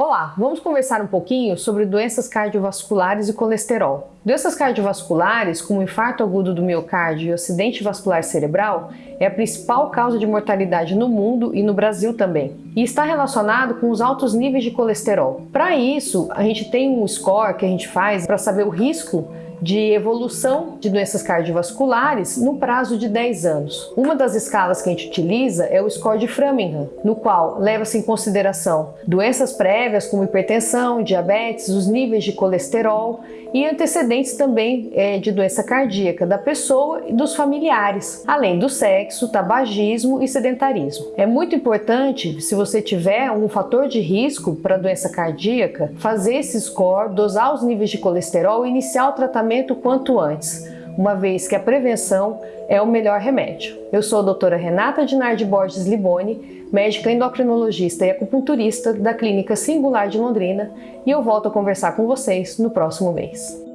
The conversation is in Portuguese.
Olá, vamos conversar um pouquinho sobre doenças cardiovasculares e colesterol. Doenças cardiovasculares, como infarto agudo do miocárdio e acidente vascular cerebral, é a principal causa de mortalidade no mundo e no Brasil também, e está relacionado com os altos níveis de colesterol. Para isso, a gente tem um score que a gente faz para saber o risco de evolução de doenças cardiovasculares no prazo de 10 anos. Uma das escalas que a gente utiliza é o score de Framingham, no qual leva-se em consideração doenças prévias como hipertensão, diabetes, os níveis de colesterol e antecedentes também é, de doença cardíaca da pessoa e dos familiares, além do sexo, tabagismo e sedentarismo. É muito importante, se você tiver um fator de risco para doença cardíaca, fazer esse score, dosar os níveis de colesterol e iniciar o tratamento quanto antes uma vez que a prevenção é o melhor remédio. Eu sou a doutora Renata Dinardi Borges Liboni, médica endocrinologista e acupunturista da Clínica Singular de Londrina e eu volto a conversar com vocês no próximo mês.